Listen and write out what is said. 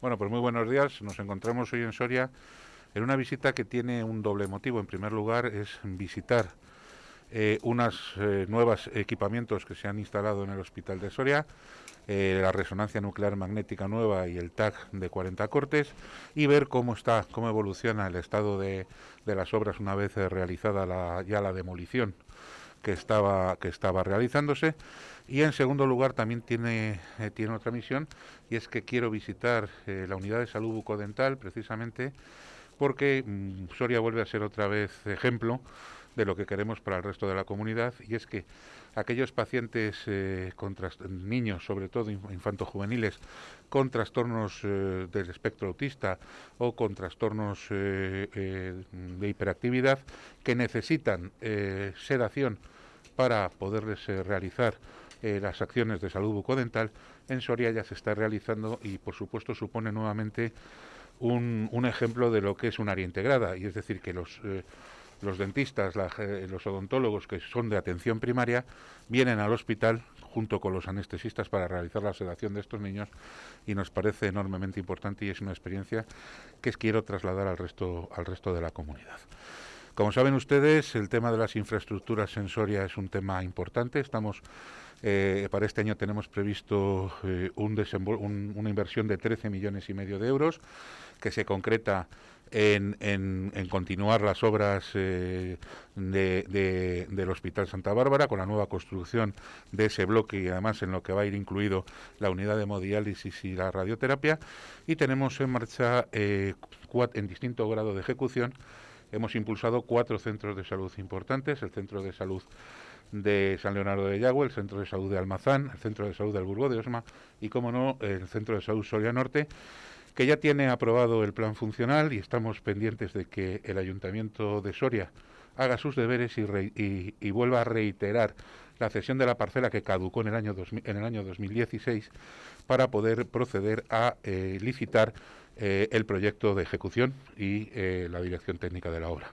Bueno, pues muy buenos días. Nos encontramos hoy en Soria en una visita que tiene un doble motivo. En primer lugar, es visitar eh, unos eh, nuevos equipamientos que se han instalado en el Hospital de Soria, eh, la resonancia nuclear magnética nueva y el TAC de 40 cortes, y ver cómo está, cómo evoluciona el estado de, de las obras una vez realizada la, ya la demolición que estaba, que estaba realizándose. Y en segundo lugar también tiene, eh, tiene otra misión y es que quiero visitar eh, la unidad de salud bucodental precisamente porque mm, Soria vuelve a ser otra vez ejemplo de lo que queremos para el resto de la comunidad y es que aquellos pacientes eh, niños, sobre todo infanto-juveniles, con trastornos del espectro autista o con trastornos de hiperactividad que necesitan sedación para poderles realizar eh, las acciones de salud bucodental en Soria ya se está realizando y por supuesto supone nuevamente un, un ejemplo de lo que es un área integrada y es decir que los eh, los dentistas, los odontólogos que son de atención primaria vienen al hospital junto con los anestesistas para realizar la sedación de estos niños y nos parece enormemente importante y es una experiencia que quiero trasladar al resto al resto de la comunidad. Como saben ustedes, el tema de las infraestructuras en Soria es un tema importante. Estamos eh, para este año tenemos previsto eh, un una inversión de 13 millones y medio de euros que se concreta en, continuar las obras eh, del Hospital Santa Bárbara con la nueva construcción de ese bloque y además en lo que va a ir incluido la unidad de hemodiálisis y la radioterapia. Y tenemos en marcha en distinto grado de ejecución hemos impulsado cuatro centros de salud importantes, el Centro de Salud de San Leonardo de Yagüe, el Centro de Salud de Almazán, el Centro de Salud del Burgo de Osma y, como no, el Centro de Salud Soria Norte, que ya tiene aprobado el plan funcional y estamos pendientes de que el Ayuntamiento de Soria haga sus deberes y, vuelva a reiterar la cesión de la parcela que caducó en el año, en el año 2016 para poder proceder a eh, licitar eh, el proyecto de ejecución y eh, la dirección técnica de la obra.